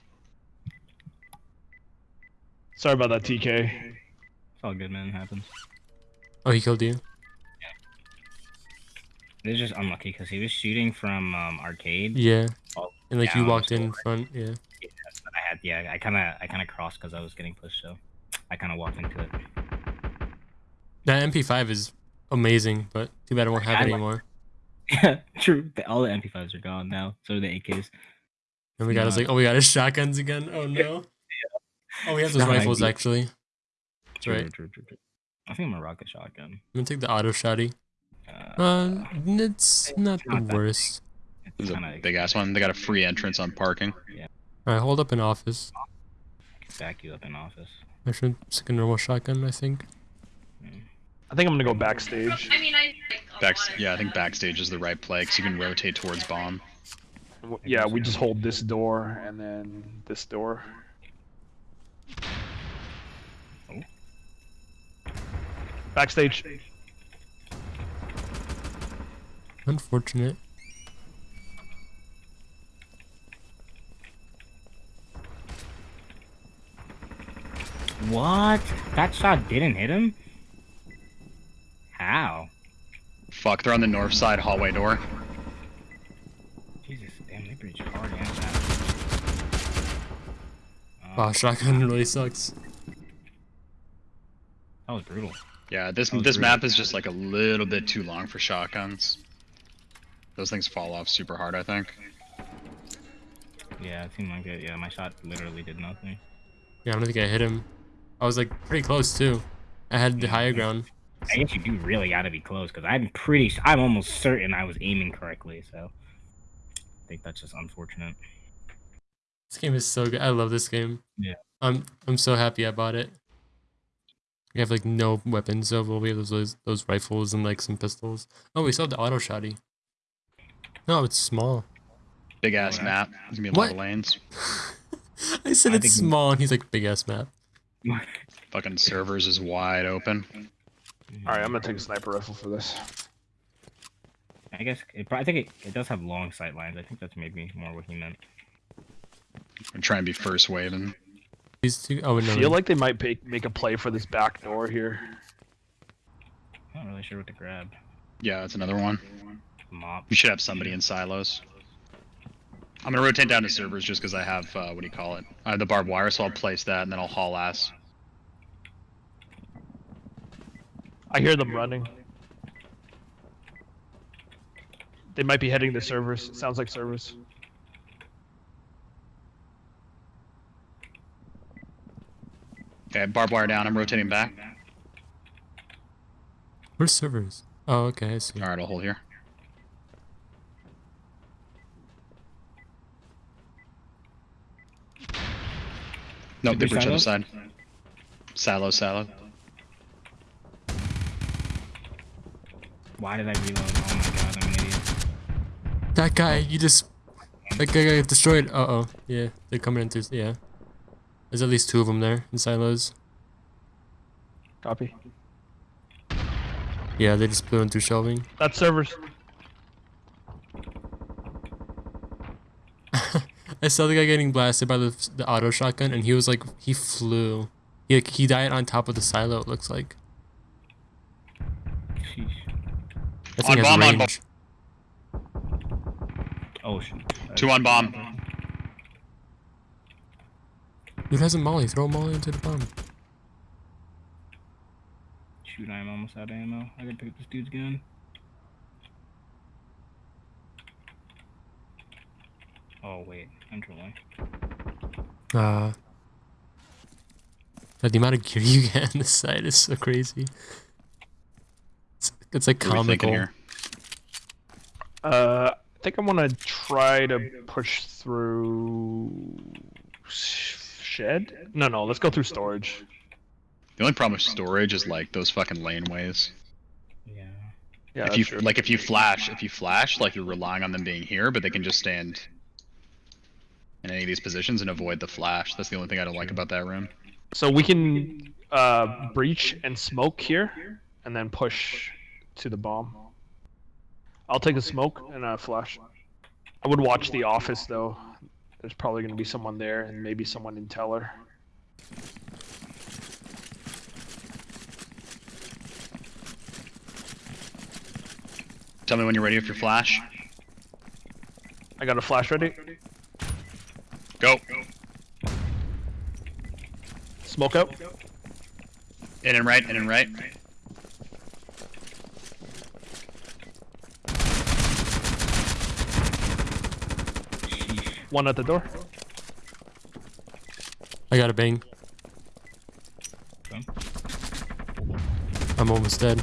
Sorry about that, TK. It's all good, man. It happens. oh, he killed you. Yeah. It was just unlucky because he was shooting from um, arcade. Yeah. Oh, And like you walked in front. Yeah. But I had, yeah, I kind of, I kind of crossed because I was getting pushed, so I kind of walked into it. That MP5 is amazing, but too bad I won't have I it like- anymore. Yeah, *laughs* true. The- All the MP5s are gone now. So are the AKs. And we got us like, oh, we got his shotguns again. Oh *laughs* no. Oh, we have It's those not rifles ideal. actually. That's True, right. true, true, true. I think I'm a rocket shotgun. I'm gonna take the auto shotty. Uh, Uh, it's not the not that- worst. it's This a big ass one. They got a free entrance on parking. Yeah. Alright, hold up in office. back you up in office. I should stick a normal shotgun, I think. I think I'm gonna go backstage. I mean, I. Back, yeah, I think backstage is the right play because you can rotate towards bomb. Yeah, we just hold this door and then this door. Oh. Backstage. Unfortunate. What? That shot didn't hit him? How? Fuck, they're on the north side hallway door. Jesus, damn, they breached hard and fast. Wow, Uh, shotgun really sucks. that was brutal. Yeah, this this really- map is just like a little bit too long for shotguns. Those things fall off super hard, I think. Yeah, it seemed like it. Yeah, my shot literally did nothing. Yeah, I don't think I hit him. I was like pretty close too. I had the higher ground. I guess you do really gotta be close, because I'm pretty, I'm almost certain I was aiming correctly, so. I think that's just unfortunate. This game is so good. I love this game. Yeah. I'm I'm so happy I bought it. We have like no weapons, so we'll we have those, those those rifles and like some pistols. Oh, we still have the auto shotty. No, it's small. Big ass Yeah. map. There's gonna be a lot What? of lanes. *laughs* I said I it's small, and he's like big ass map. Fucking servers is wide open. All right, I'm gonna take a sniper rifle for this. I guess, it, I think it, it does have long sight lines. I think that's maybe more what he meant. I'm trying to be first wave and These two oh I no. feel like they might make make a play for this back door here. I'm not really sure what to grab. yeah, that's another one. Mop. We should have somebody in silos. I'm gonna rotate down to servers just because I have uh, what do you call it? I have the barbed wire, so I'll place that and then I'll haul ass. I hear them running. They might be heading to servers. Sounds like servers. Okay, barbed wire down. I'm rotating back. Where's servers? Oh, okay, I see. All right, I'll hold here. Nope, they Super breach other silo? side. Silo, silo. Why did I reload? Oh my god, I'm an idiot. That guy, you just that guy got destroyed. Uh oh, yeah, they're coming into yeah. There's at least two of them there in silos. Copy. Yeah, they just blew in through shelving. That's servers. *laughs* I saw the guy getting blasted by the the auto shotgun, and he was like, he flew. He like, he died on top of the silo. It looks like. That On thing has bomb, on bomb. Oh shit. Two on bomb. Dude has a molly. Throw a molly into the bomb. Shoot, I'm almost out of ammo. I gotta pick up this dude's gun. Oh wait, I'm trolling. Uh, the amount of gear *laughs* you get on this side is so crazy. It's, it's like What are comical. here? Uh, I think I want to try to push through shed. No, no, let's go through storage. The only problem with storage is like those fucking laneways. Yeah. Yeah, if you true. like, if you flash, if you flash, like you're relying on them being here, but they can just stand in any of these positions and avoid the flash. That's the only thing I don't like about that room. So we can uh, breach and smoke here, and then push to the bomb. I'll take a smoke and a flash. I would watch the office though. There's probably going to be someone there, and maybe someone in teller. Tell me when you're ready with your flash. I got a flash ready. Go. Smoke out. In and right, in and right. One at the door. I got a bang. Okay. I'm almost dead.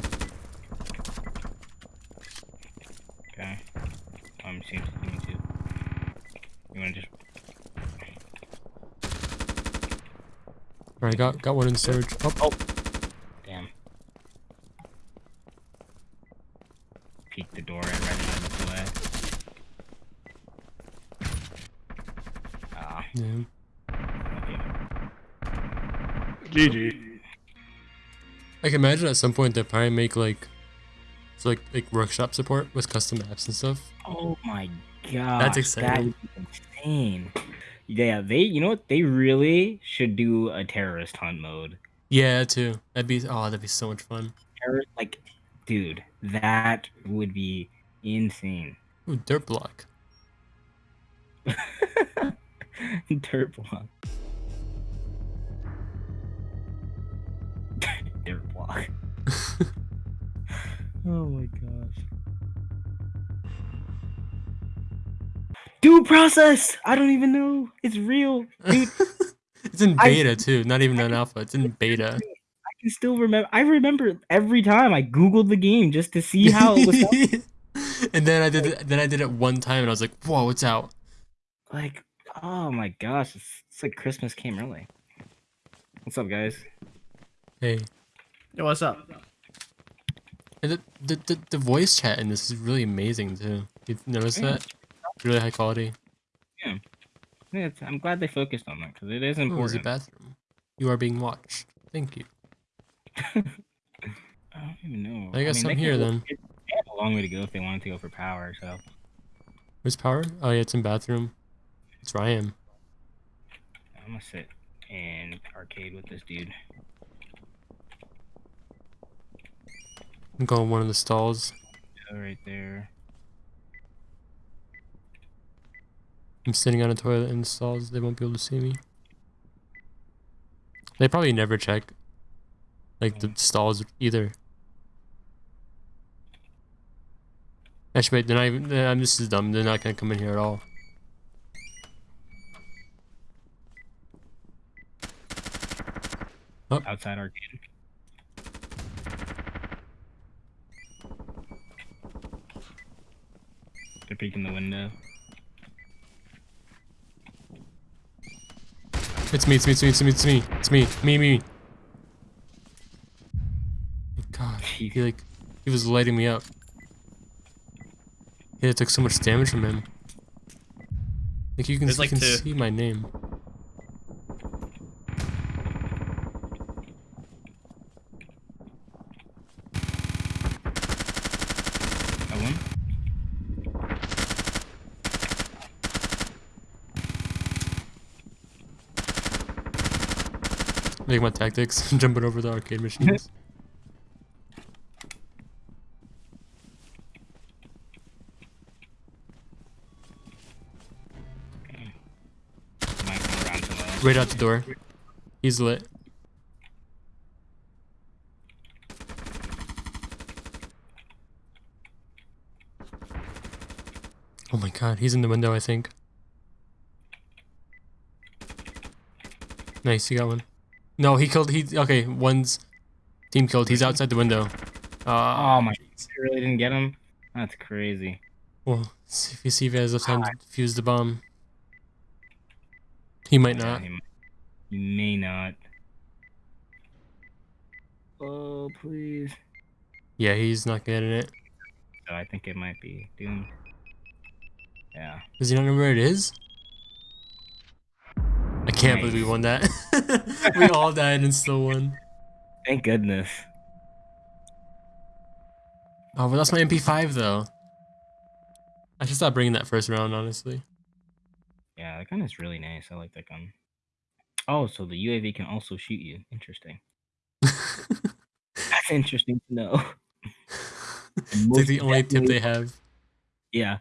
Okay. Um, I'm seeing something too. You wanna just Alright, got got one in surge. Oh, damn. Peek the door and ready to look away. Ah, yeah. okay. GG. I can imagine at some point they probably make like, it's like like workshop support with custom apps and stuff. Oh my god. exciting. That is insane. Yeah, they you know what? They really should do a terrorist hunt mode. Yeah, too. That'd be oh, that'd be so much fun. Terrorist like dude, that would be insane. Ooh, dirt block. *laughs* Dirt block. Dirt block. *laughs* *laughs* oh my gosh. Due process! I don't even know. It's real. Dude, *laughs* it's in I- beta too, not even an alpha. It's in beta. I can still remember. I remember every time I googled the game just to see how it was. and then I did it, then I did it one time and I was like, whoa, it's out. like, oh my gosh, it's, it's like Christmas came early. What's up, guys? Hey. Yo, what's up? And the, the, the, the voice chat in this is really amazing too. You notice Yeah. that? Really high quality. Yeah, it's, I'm glad they focused on that because it is Oh, there's a bathroom. You are being watched. Thank you. *laughs* I don't even know. I guess they I'm can- here then. They have a long way to go if they wanted to go for power. So Where's power? Oh yeah, it's in bathroom. It's where I am. I'm gonna sit in arcade with this dude. I'm going one of the stalls. Go right there. I'm sitting on a toilet in the stalls. They won't be able to see me. They probably never check like the mm. stalls either. Actually, wait, they're not even. This is dumb. They're not gonna come in here at all. Oh. Outside arcade. They're peeking the window. It's me. It's me. It's me. It's me. It's me. It's me. Me. Me. God, he like he was lighting me up. Yeah, it took so much damage from him. Like you can, There's you like can two. see my name. Got one. My tactics, and *laughs* jumping over the arcade machines. Might come around to the right out the door. He's lit. Oh my god, he's in the window, I think. Nice, you got one. No, he killed. He okay. One's team killed. He's outside the window. Uh, Oh my! I really didn't get him. That's crazy. well, see if you see if he has enough time to fuse the bomb. He might not. he, might- he may not. Oh please! Yeah, he's not getting it. So I think it might be doomed. Yeah. Does he not know where it is? I can't believe we won that. *laughs* we all died and still won. Thank goodness. Oh, but that's my MP5 though. I should stop bringing that first round, honestly. Yeah, that gun is really nice. I like that gun. Oh, so the UAV can also shoot you. Interesting. *laughs* That's interesting to know. *laughs* it's like the only tip they have. Yeah,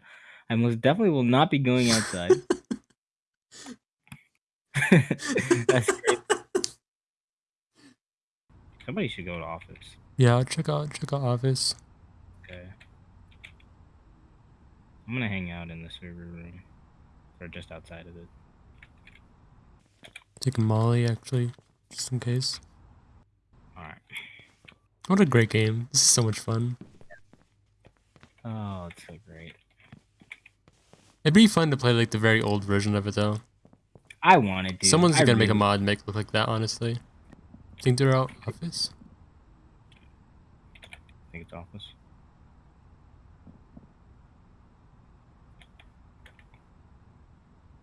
I most definitely will not be going outside. That's *laughs* great. Somebody should go to office. Yeah, I'll check out check out office. Okay. I'm gonna hang out in the server room. or just outside of it. Take Molly actually, just in case. All right. What a great game. This is so much fun. Oh, it's so great. It'd be fun to play like the very old version of it though. I wanted to. Someone's I gonna make a really- mod make it look like that, honestly. Think they're out office? I think it's office.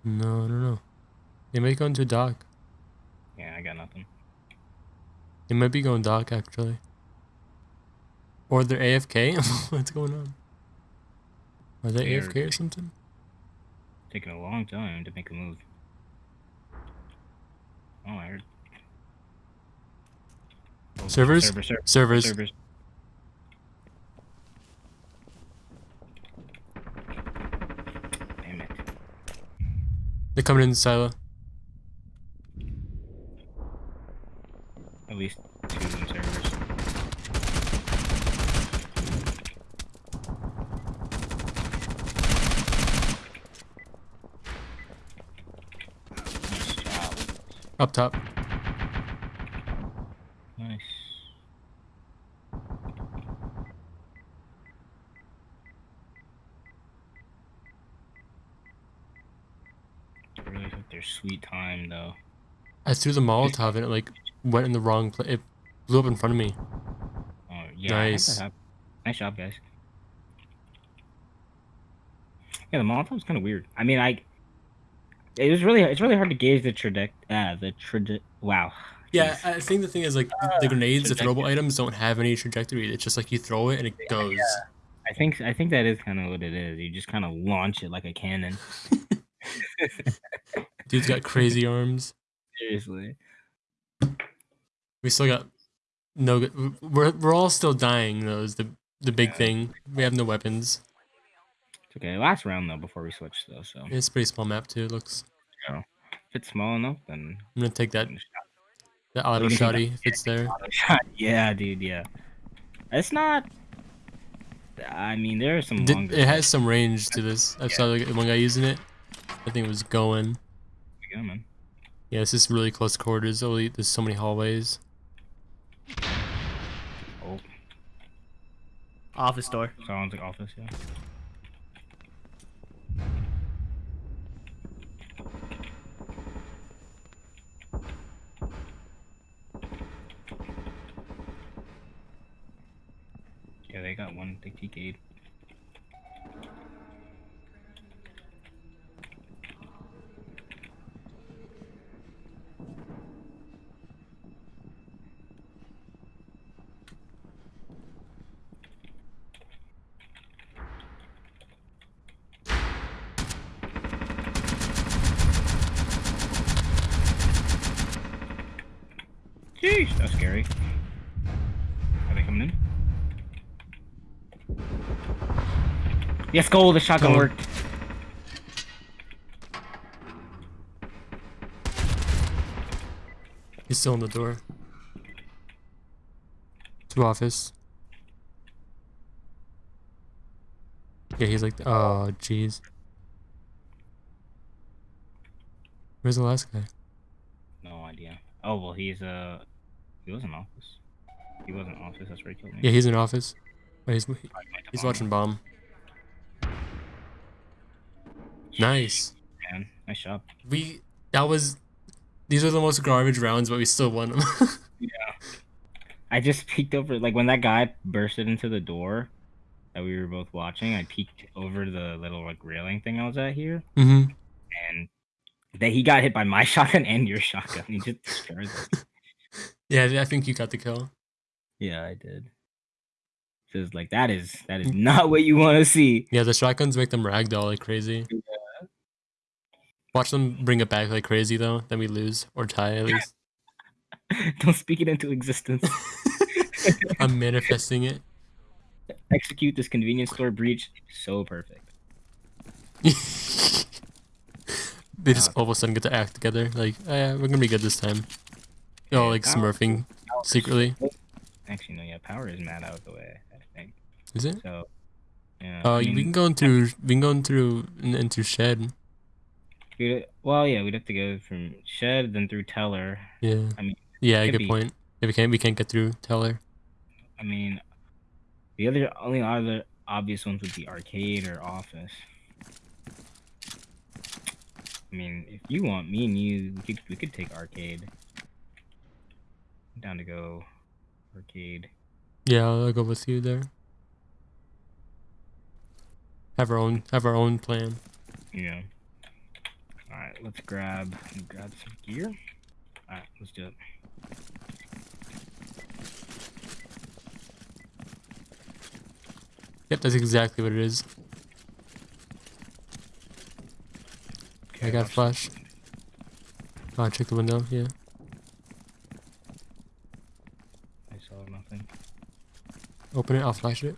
No, I don't know. They might go into dock. Yeah, I got nothing. They might be going dock actually. Or they're AFK? *laughs* What's going on? Are they They're- AFK or something? Taking a long time to make a move. Oh, I heard. Oh, Servers? Server, server, Servers. servers. Damn it. They're coming in the silo. At least two in servers. Nice job. Up top. Nice. I really took their sweet time though. I threw the Molotov and it like went in the wrong place. It blew up in front of me. Oh yeah, Nice. Nice job, guys. Yeah, the Molotov's kind of weird. I mean, I. It was really it's really hard to gauge the traje uh the traje wow. Yeah, I think the thing is like the grenades, the throwable items don't have any trajectory. It's just like you throw it and it goes. Yeah. I think I think that is kind of what it is. You just kind of launch it like a cannon. *laughs* Dude's got crazy arms. Seriously. We still got no. good- We're we're all still dying though. Is the the big thing. We have no weapons. It's okay. Last round though before we switch though, so It's a pretty small map too. It looks. if it's small enough, then I'm gonna take that then that auto You can that. shotty if it's there. shot. *laughs* yeah, dude. Yeah. It's not. I mean, there are some Did- longer. it has some range to this. I saw like, one guy using it. I think it was going. Yeah, man. Yeah, this is really close quarters. Only there's so many hallways. Oh, Office door. sounds like office. Yeah. They got one. They TK'd. Jeez, that's scary. Are they coming in? Yes, go. The shotgun Goal. worked. He's still in the door. To office. Yeah, he's like, oh, jeez. Where's the last guy? No idea. Oh well, he's uh, he was in office. He was in office. That's where he killed me. Yeah, he's in office. Oh, he's he's watching bomb. Nice. Man, nice job. We that was. These are the most garbage rounds, but we still won them. *laughs* Yeah. I just peeked over, like when that guy bursted into the door that we were both watching. I peeked over the little like railing thing I was at here, mm-hmm. and that he got hit by my *laughs* shotgun and your shotgun. He just destroyed it. Yeah, I think you got the kill. Yeah, I did. So it's like that is that is not what you want to see. Yeah, the shotguns make them ragdoll like crazy. Watch them bring it back like crazy though. Then we lose or tie at least. *laughs* Don't speak it into existence. *laughs* I'm manifesting it. *laughs* Execute this convenience store breach. So perfect. they just all of a sudden get to act together. Like, oh, yeah, we're gonna be good this time. They're all like power- smurfing secretly. Actually, no. Yeah, power is mad out of the way. I think Is it? so. Yeah. Uh, I we mean, can go in through. We can go in through in- into shed. We'd, well, yeah, we'd have to go from shed, then through teller. Yeah. I mean, Yeah, good be. point. If we can't we can't get through Teller. I mean, the other only other obvious ones would be arcade or office. I mean, if you want me and you, we could we could take arcade. I'm down to go arcade. Yeah, I'll, I'll go with you there. Have our own have our own plan. Yeah. All right, let's grab grab some gear. All right, let's do it. Yep, that's exactly what it is. Okay, I got flash. Oh, check the window. Yeah. I saw nothing. Open it. I'll flash it.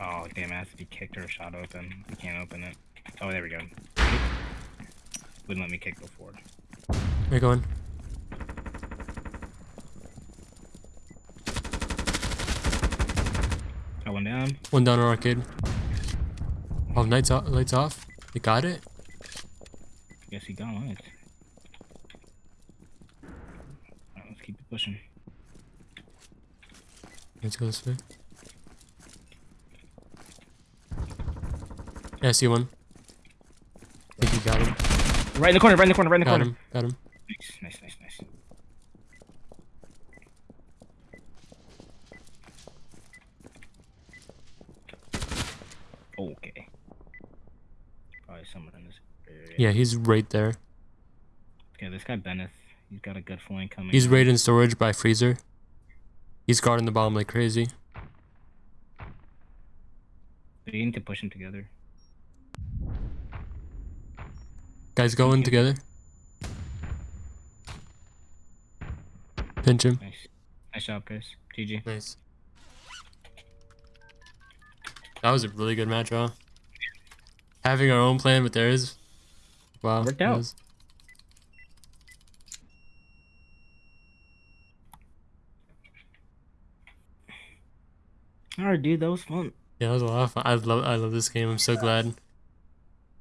Oh damn! It has to be kicked or shot open. We can't open it. Oh, there we go. Wouldn't let me kick before. Where you going? Got one down. One down on arcade. Oh, lights off. Lights off. You got it. I guess he got lights. Alright, let's keep it pushing. Let's go this way. Yeah, I see one. I think you got him. Right in the corner, right in the corner, right in the Got corner. him. Got him. Nice, nice, nice, nice. Okay. Probably someone in this area. Yeah, he's right there. Okay, this guy Bennett, he's got a good flank coming. He's in. right in storage by freezer. He's guarding the bomb like crazy. We need to push him together. Guys going together. Pinch him. Nice. Nice job, Chris. GG. Nice. That was a really good match, huh? Having our own plan with theirs. Wow. Worked out. was- Alright, dude, that was fun. yeah, that was a lot of fun. I love I love this game. I'm so glad